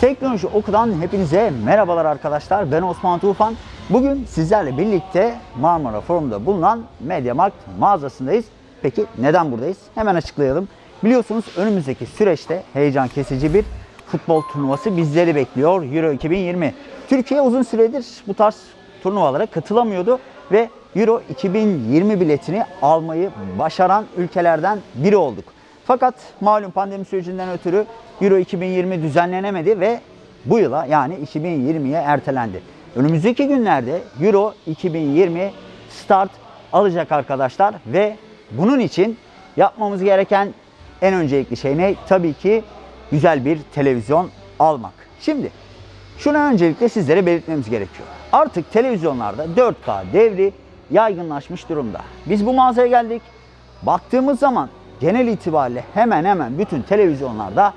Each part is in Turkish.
Teknoloji Oku'dan hepinize merhabalar arkadaşlar. Ben Osman Tufan. Bugün sizlerle birlikte Marmara Forum'da bulunan MediaMarkt mağazasındayız. Peki neden buradayız? Hemen açıklayalım. Biliyorsunuz önümüzdeki süreçte heyecan kesici bir futbol turnuvası bizleri bekliyor. Euro 2020. Türkiye uzun süredir bu tarz turnuvalara katılamıyordu ve Euro 2020 biletini almayı başaran ülkelerden biri olduk. Fakat malum pandemi sürecinden ötürü Euro 2020 düzenlenemedi ve bu yıla yani 2020'ye ertelendi. Önümüzdeki günlerde Euro 2020 start alacak arkadaşlar ve bunun için yapmamız gereken en öncelikli şey ne? Tabii ki güzel bir televizyon almak. Şimdi şunu öncelikle sizlere belirtmemiz gerekiyor. Artık televizyonlarda 4K devri yaygınlaşmış durumda. Biz bu mağazaya geldik. Baktığımız zaman genel itibariyle hemen hemen bütün televizyonlarda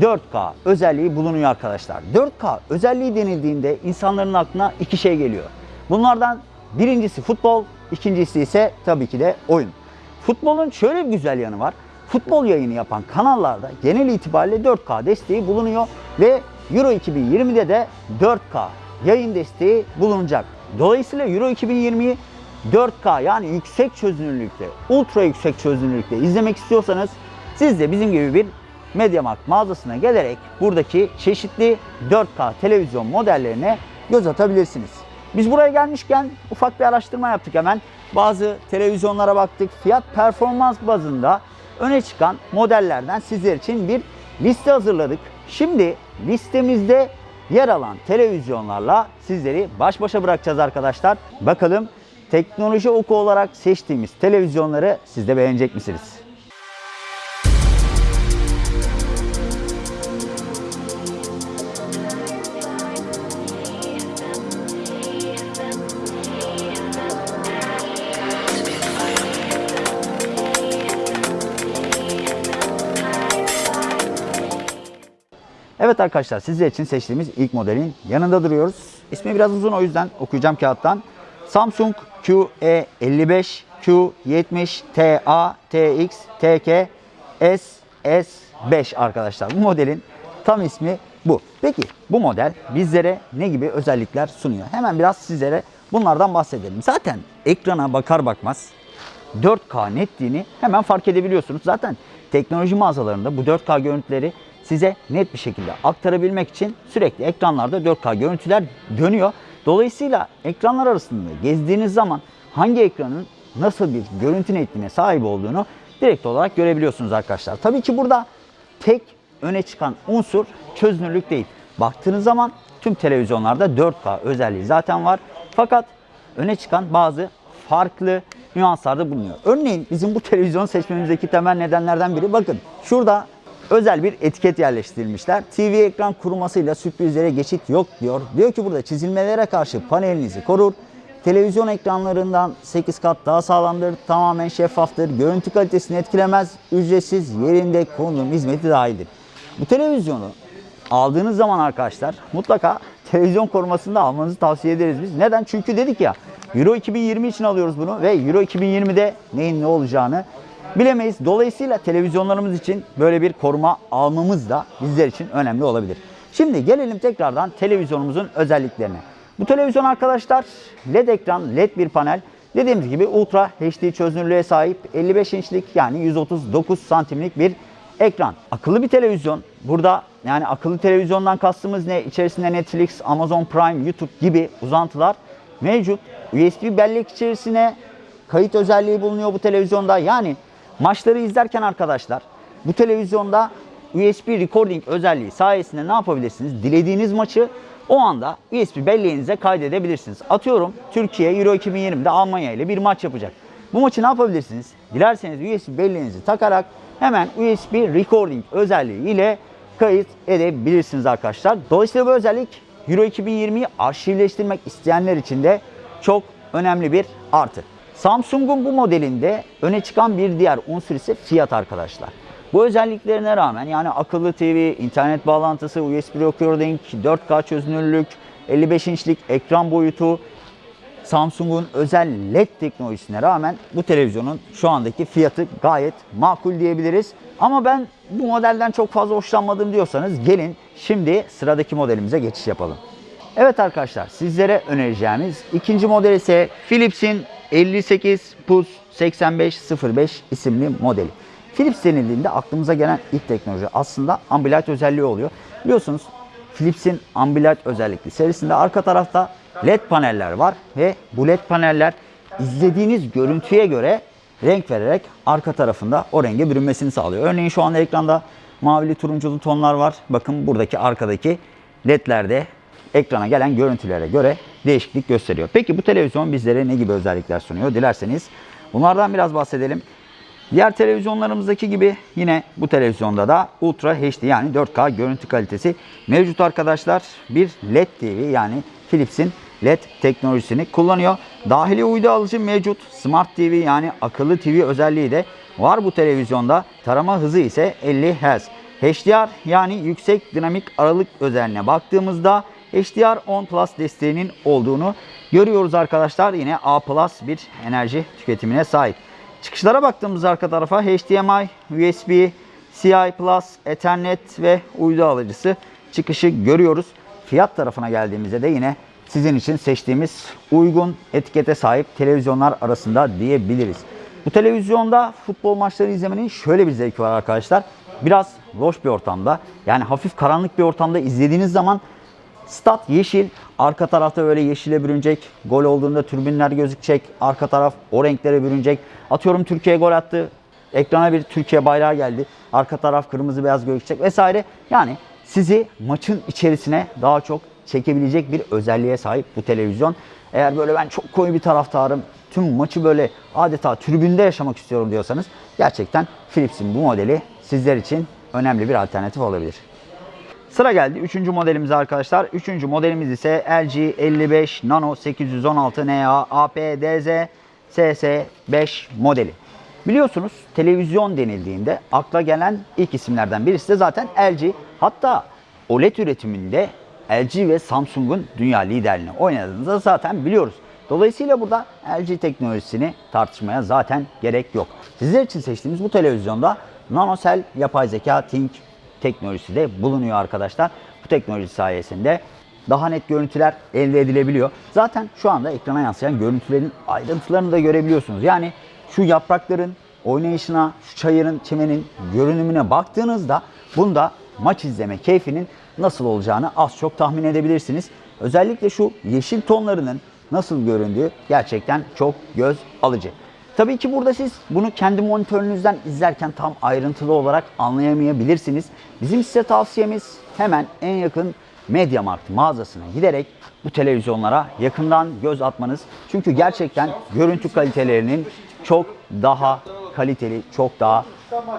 4K özelliği bulunuyor arkadaşlar. 4K özelliği denildiğinde insanların aklına iki şey geliyor. Bunlardan birincisi futbol, ikincisi ise tabii ki de oyun. Futbolun şöyle bir güzel yanı var. Futbol yayını yapan kanallarda genel itibariyle 4K desteği bulunuyor ve Euro 2020'de de 4K yayın desteği bulunacak. Dolayısıyla Euro 2020'yi 4K yani yüksek çözünürlükte, ultra yüksek çözünürlükte izlemek istiyorsanız siz de bizim gibi bir MediaMarkt mağazasına gelerek buradaki çeşitli 4K televizyon modellerine göz atabilirsiniz. Biz buraya gelmişken ufak bir araştırma yaptık hemen. Bazı televizyonlara baktık. Fiyat performans bazında öne çıkan modellerden sizler için bir liste hazırladık. Şimdi listemizde yer alan televizyonlarla sizleri baş başa bırakacağız arkadaşlar. Bakalım teknoloji oku olarak seçtiğimiz televizyonları siz de beğenecek misiniz? Evet arkadaşlar sizler için seçtiğimiz ilk modelin yanında duruyoruz. İsmi biraz uzun o yüzden okuyacağım kağıttan. Samsung QE55, Q70, TA, TX, TK, SS5 arkadaşlar. Bu modelin tam ismi bu. Peki bu model bizlere ne gibi özellikler sunuyor? Hemen biraz sizlere bunlardan bahsedelim. Zaten ekrana bakar bakmaz 4K netliğini hemen fark edebiliyorsunuz. Zaten teknoloji mağazalarında bu 4K görüntüleri size net bir şekilde aktarabilmek için sürekli ekranlarda 4K görüntüler dönüyor. Dolayısıyla ekranlar arasında gezdiğiniz zaman hangi ekranın nasıl bir görüntü netliğine sahip olduğunu direkt olarak görebiliyorsunuz arkadaşlar. Tabii ki burada tek öne çıkan unsur çözünürlük değil. Baktığınız zaman tüm televizyonlarda 4K özelliği zaten var. Fakat öne çıkan bazı farklı nüanslarda bulunuyor. Örneğin bizim bu televizyonu seçmemizdeki temel nedenlerden biri bakın şurada özel bir etiket yerleştirilmişler. TV ekran kurumasıyla sürprizlere geçit yok diyor. Diyor ki burada çizilmelere karşı panelinizi korur. Televizyon ekranlarından 8 kat daha sağlamdır, tamamen şeffaftır, görüntü kalitesini etkilemez, ücretsiz yerinde konum hizmeti dahildir. Bu televizyonu aldığınız zaman arkadaşlar mutlaka televizyon korumasını almanızı tavsiye ederiz biz. Neden? Çünkü dedik ya Euro 2020 için alıyoruz bunu ve Euro 2020'de neyin ne olacağını bilemeyiz. Dolayısıyla televizyonlarımız için böyle bir koruma almamız da bizler için önemli olabilir. Şimdi gelelim tekrardan televizyonumuzun özelliklerine. Bu televizyon arkadaşlar LED ekran, LED bir panel. Dediğimiz gibi Ultra HD çözünürlüğe sahip 55 inçlik yani 139 santimlik bir ekran. Akıllı bir televizyon. Burada yani akıllı televizyondan kastımız ne? İçerisinde Netflix, Amazon Prime, YouTube gibi uzantılar mevcut. USB bellek içerisine kayıt özelliği bulunuyor bu televizyonda. Yani maçları izlerken arkadaşlar bu televizyonda USB recording özelliği sayesinde ne yapabilirsiniz? Dilediğiniz maçı o anda USB belleğinize kaydedebilirsiniz. Atıyorum Türkiye Euro 2020'de Almanya ile bir maç yapacak. Bu maçı ne yapabilirsiniz? Dilerseniz USB belleğinizi takarak hemen USB recording özelliği ile kayıt edebilirsiniz arkadaşlar. Dolayısıyla bu özellik Euro 2020'yi arşivleştirmek isteyenler için de çok önemli bir artı. Samsung'un bu modelinde öne çıkan bir diğer unsur ise fiyat arkadaşlar. Bu özelliklerine rağmen yani akıllı TV, internet bağlantısı, USB recording, 4K çözünürlük, 55 inçlik ekran boyutu Samsung'un özel LED teknolojisine rağmen bu televizyonun şu andaki fiyatı gayet makul diyebiliriz. Ama ben bu modelden çok fazla hoşlanmadım diyorsanız gelin şimdi sıradaki modelimize geçiş yapalım. Evet arkadaşlar sizlere önereceğimiz ikinci model ise Philips'in 58 PUS 8505 isimli modeli. Philips denildiğinde aklımıza gelen ilk teknoloji aslında ambilight özelliği oluyor. Biliyorsunuz Philips'in ambilight özellikli serisinde arka tarafta LED paneller var ve bu LED paneller izlediğiniz görüntüye göre renk vererek arka tarafında o renge bürünmesini sağlıyor. Örneğin şu anda ekranda mavili turunculu tonlar var. Bakın buradaki arkadaki ledlerde ekrana gelen görüntülere göre değişiklik gösteriyor. Peki bu televizyon bizlere ne gibi özellikler sunuyor? Dilerseniz bunlardan biraz bahsedelim. Diğer televizyonlarımızdaki gibi yine bu televizyonda da Ultra HD yani 4K görüntü kalitesi mevcut arkadaşlar. Bir LED TV yani Philips'in LED teknolojisini kullanıyor. Dahili uydu alıcı mevcut. Smart TV yani akıllı TV özelliği de var bu televizyonda. Tarama hızı ise 50 Hz. HDR yani yüksek dinamik aralık özelliğine baktığımızda HDR 10 Plus desteğinin olduğunu görüyoruz arkadaşlar. Yine A Plus bir enerji tüketimine sahip. Çıkışlara baktığımız arka tarafa HDMI, USB, CI Plus, Ethernet ve uydu alıcısı çıkışı görüyoruz. Fiyat tarafına geldiğimizde de yine sizin için seçtiğimiz uygun etikete sahip televizyonlar arasında diyebiliriz. Bu televizyonda futbol maçları izlemenin şöyle bir zevki var arkadaşlar. Biraz loş bir ortamda yani hafif karanlık bir ortamda izlediğiniz zaman Stat yeşil. Arka tarafta böyle yeşile bürünecek. Gol olduğunda türbinler gözükecek. Arka taraf o renklere bürünecek. Atıyorum Türkiye gol attı. Ekrana bir Türkiye bayrağı geldi. Arka taraf kırmızı beyaz gözükecek vesaire. Yani sizi maçın içerisine daha çok çekebilecek bir özelliğe sahip bu televizyon. Eğer böyle ben çok koyu bir taraftarım, tüm maçı böyle adeta tribünde yaşamak istiyorum diyorsanız gerçekten Philips'in bu modeli sizler için önemli bir alternatif olabilir. Sıra geldi 3. modelimize arkadaşlar. 3. modelimiz ise LG 55 Nano 816 NA APDZ SS5 modeli. Biliyorsunuz televizyon denildiğinde akla gelen ilk isimlerden birisi de zaten LG. Hatta OLED üretiminde LG ve Samsung'un dünya liderliğini oynadığını da zaten biliyoruz. Dolayısıyla burada LG teknolojisini tartışmaya zaten gerek yok. Sizler için seçtiğimiz bu televizyonda nanosel yapay zeka Think teknolojisi de bulunuyor arkadaşlar. Bu teknoloji sayesinde daha net görüntüler elde edilebiliyor. Zaten şu anda ekrana yansıyan görüntülerin ayrıntılarını da görebiliyorsunuz. Yani şu yaprakların oynayışına, şu çayırın, çimenin görünümüne baktığınızda bunda maç izleme keyfinin nasıl olacağını az çok tahmin edebilirsiniz. Özellikle şu yeşil tonlarının nasıl göründüğü gerçekten çok göz alıcı. Tabii ki burada siz bunu kendi monitörünüzden izlerken tam ayrıntılı olarak anlayamayabilirsiniz. Bizim size tavsiyemiz hemen en yakın MediaMarkt mağazasına giderek bu televizyonlara yakından göz atmanız. Çünkü gerçekten görüntü kalitelerinin çok daha kaliteli, çok daha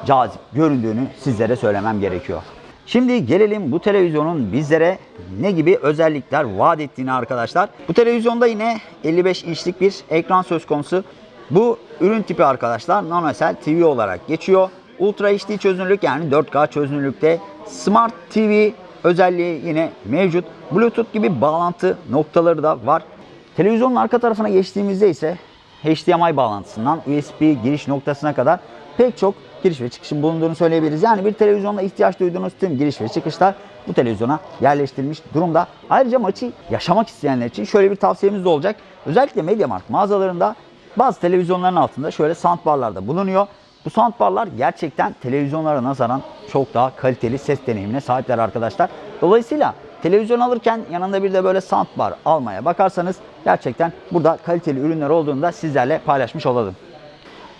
cazip göründüğünü sizlere söylemem gerekiyor. Şimdi gelelim bu televizyonun bizlere ne gibi özellikler vaat ettiğini arkadaşlar. Bu televizyonda yine 55 inçlik bir ekran söz konusu. Bu ürün tipi arkadaşlar nanosel TV olarak geçiyor. Ultra HD çözünürlük yani 4K çözünürlükte. Smart TV özelliği yine mevcut. Bluetooth gibi bağlantı noktaları da var. Televizyonun arka tarafına geçtiğimizde ise HDMI bağlantısından USB giriş noktasına kadar pek çok giriş ve çıkışın bulunduğunu söyleyebiliriz. Yani bir televizyonda ihtiyaç duyduğunuz tüm giriş ve çıkışlar bu televizyona yerleştirilmiş durumda. Ayrıca maçı yaşamak isteyenler için şöyle bir tavsiyemiz de olacak. Özellikle MediaMarkt mağazalarında bazı televizyonların altında şöyle soundbarlar da bulunuyor. Bu soundbarlar gerçekten televizyonlara nazaran çok daha kaliteli ses deneyimine sahipler arkadaşlar. Dolayısıyla televizyon alırken yanında bir de böyle soundbar almaya bakarsanız gerçekten burada kaliteli ürünler olduğunu da sizlerle paylaşmış olalım.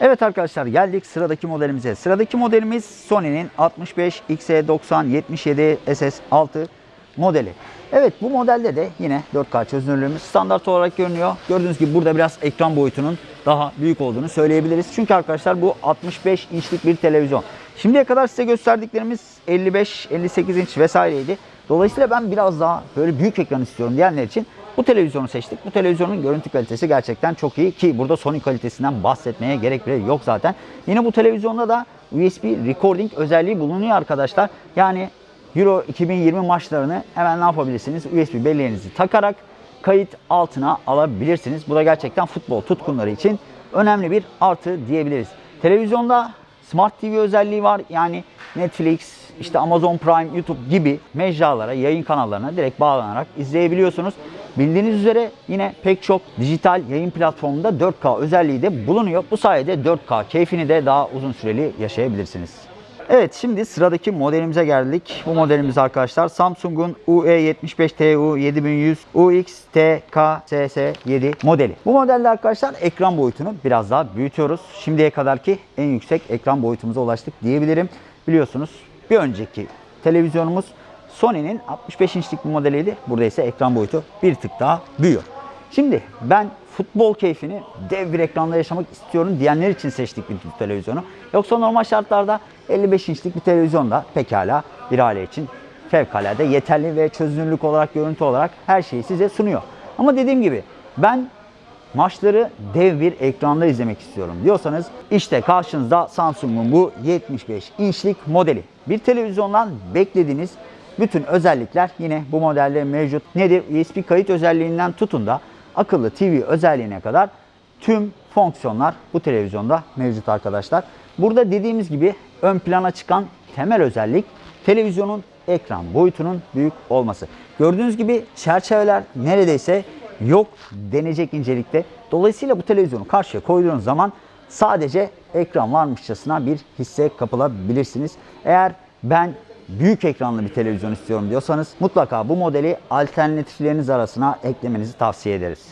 Evet arkadaşlar geldik sıradaki modelimize. Sıradaki modelimiz Sony'nin 65 XE90 77 SS6 modeli. Evet bu modelde de yine 4K çözünürlüğümüz standart olarak görünüyor. Gördüğünüz gibi burada biraz ekran boyutunun daha büyük olduğunu söyleyebiliriz. Çünkü arkadaşlar bu 65 inçlik bir televizyon. Şimdiye kadar size gösterdiklerimiz 55, 58 inç vesaireydi. Dolayısıyla ben biraz daha böyle büyük ekran istiyorum diyenler için bu televizyonu seçtik. Bu televizyonun görüntü kalitesi gerçekten çok iyi ki burada Sony kalitesinden bahsetmeye gerek bile yok zaten. Yine bu televizyonda da USB recording özelliği bulunuyor arkadaşlar. Yani Euro 2020 maçlarını hemen ne yapabilirsiniz? USB belleğinizi takarak kayıt altına alabilirsiniz. Bu da gerçekten futbol tutkunları için önemli bir artı diyebiliriz. Televizyonda Smart TV özelliği var. Yani Netflix, işte Amazon Prime, YouTube gibi mecralara, yayın kanallarına direkt bağlanarak izleyebiliyorsunuz. Bildiğiniz üzere yine pek çok dijital yayın platformunda 4K özelliği de bulunuyor. Bu sayede 4K keyfini de daha uzun süreli yaşayabilirsiniz. Evet şimdi sıradaki modelimize geldik. Bu modelimiz arkadaşlar Samsung'un E UE75TU 7100 UX-TKSS7 modeli. Bu modelde arkadaşlar ekran boyutunu biraz daha büyütüyoruz. Şimdiye kadarki en yüksek ekran boyutumuza ulaştık diyebilirim. Biliyorsunuz bir önceki televizyonumuz Sony'nin 65 inçlik bir modeliydi. Burada ise ekran boyutu bir tık daha büyüyor. Şimdi ben futbol keyfini dev bir ekranda yaşamak istiyorum diyenler için seçtik bir televizyonu. Yoksa normal şartlarda 55 inçlik bir televizyon da pekala bir aile için fevkalade yeterli ve çözünürlük olarak, görüntü olarak her şeyi size sunuyor. Ama dediğim gibi ben maçları dev bir ekranda izlemek istiyorum diyorsanız işte karşınızda Samsung'un bu 75 inçlik modeli. Bir televizyondan beklediğiniz bütün özellikler yine bu modelde mevcut. Nedir? USB kayıt özelliğinden tutun da akıllı TV özelliğine kadar tüm fonksiyonlar bu televizyonda mevcut arkadaşlar. Burada dediğimiz gibi ön plana çıkan temel özellik televizyonun ekran boyutunun büyük olması. Gördüğünüz gibi çerçeveler neredeyse yok denecek incelikte. Dolayısıyla bu televizyonu karşıya koyduğunuz zaman sadece ekran varmışçasına bir hisse kapılabilirsiniz. Eğer ben büyük ekranlı bir televizyon istiyorum diyorsanız mutlaka bu modeli alternatifleriniz arasına eklemenizi tavsiye ederiz.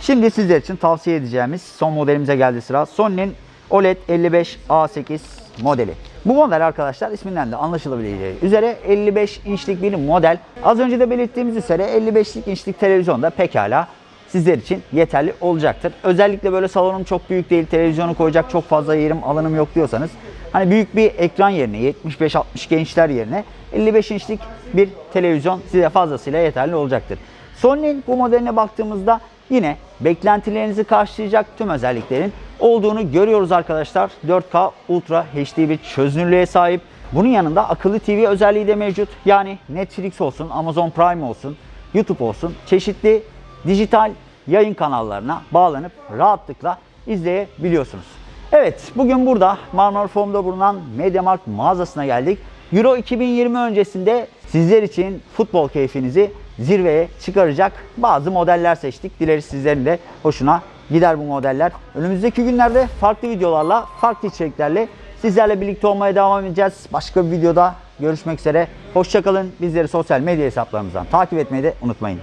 Şimdi sizler için tavsiye edeceğimiz son modelimize geldi sıra. Sony'nin OLED 55A8 modeli. Bu model arkadaşlar isminden de anlaşılabileceği üzere 55 inçlik bir model. Az önce de belirttiğimiz üzere 55'lik inçlik televizyonda pekala sizler için yeterli olacaktır. Özellikle böyle salonum çok büyük değil, televizyonu koyacak çok fazla yerim, alanım yok diyorsanız hani büyük bir ekran yerine 75-60 gençler yerine 55 inçlik bir televizyon size fazlasıyla yeterli olacaktır. Sony'nin bu modeline baktığımızda yine beklentilerinizi karşılayacak tüm özelliklerin olduğunu görüyoruz arkadaşlar. 4K Ultra HD bir çözünürlüğe sahip. Bunun yanında akıllı TV özelliği de mevcut. Yani Netflix olsun, Amazon Prime olsun, YouTube olsun çeşitli dijital yayın kanallarına bağlanıp rahatlıkla izleyebiliyorsunuz. Evet, bugün burada Marmara Form'da bulunan MediaMarkt mağazasına geldik. Euro 2020 öncesinde sizler için futbol keyfinizi zirveye çıkaracak bazı modeller seçtik. Dileriz sizlerin de hoşuna gider bu modeller. Önümüzdeki günlerde farklı videolarla, farklı içeriklerle sizlerle birlikte olmaya devam edeceğiz. Başka bir videoda görüşmek üzere. Hoşçakalın. Bizleri sosyal medya hesaplarımızdan takip etmeyi de unutmayın.